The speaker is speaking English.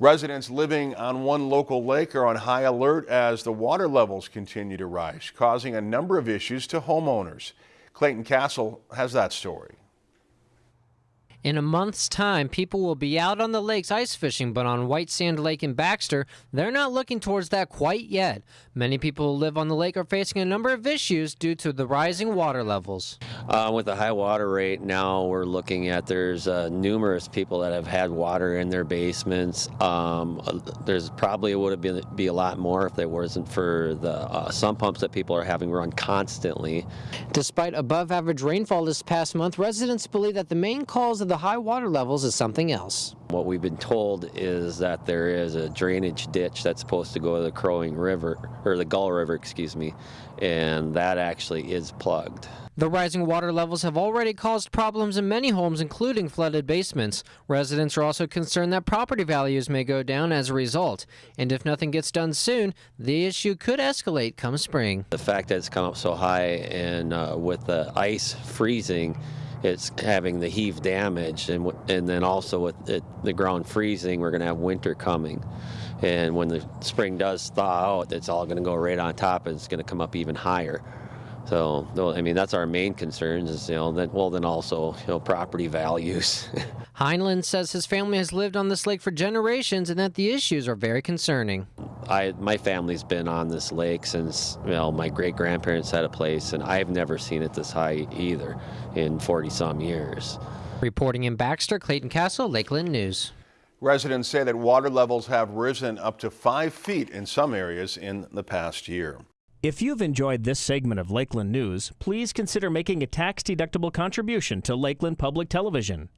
Residents living on one local lake are on high alert as the water levels continue to rise, causing a number of issues to homeowners. Clayton Castle has that story. In a month's time, people will be out on the lakes ice fishing, but on White Sand Lake in Baxter, they're not looking towards that quite yet. Many people who live on the lake are facing a number of issues due to the rising water levels. Uh, with the high water rate now, we're looking at there's uh, numerous people that have had water in their basements. Um, there's probably would have been be a lot more if there wasn't for the uh, sump pumps that people are having run constantly. Despite above average rainfall this past month, residents believe that the main cause of the high water levels is something else. What we've been told is that there is a drainage ditch that's supposed to go to the Crow Wing River, or the Gull River, excuse me, and that actually is plugged. The rising water levels have already caused problems in many homes, including flooded basements. Residents are also concerned that property values may go down as a result. And if nothing gets done soon, the issue could escalate come spring. The fact that it's come up so high and uh, with the ice freezing, it's having the heave damage, and and then also with it, the ground freezing, we're going to have winter coming, and when the spring does thaw out, it's all going to go right on top, and it's going to come up even higher. So, I mean, that's our main concerns is, you know, then, well, then also, you know, property values. Heinlein says his family has lived on this lake for generations and that the issues are very concerning. I, my family's been on this lake since, you know, my great grandparents had a place, and I've never seen it this high either in 40 some years. Reporting in Baxter, Clayton Castle, Lakeland News. Residents say that water levels have risen up to five feet in some areas in the past year. If you've enjoyed this segment of Lakeland News, please consider making a tax-deductible contribution to Lakeland Public Television.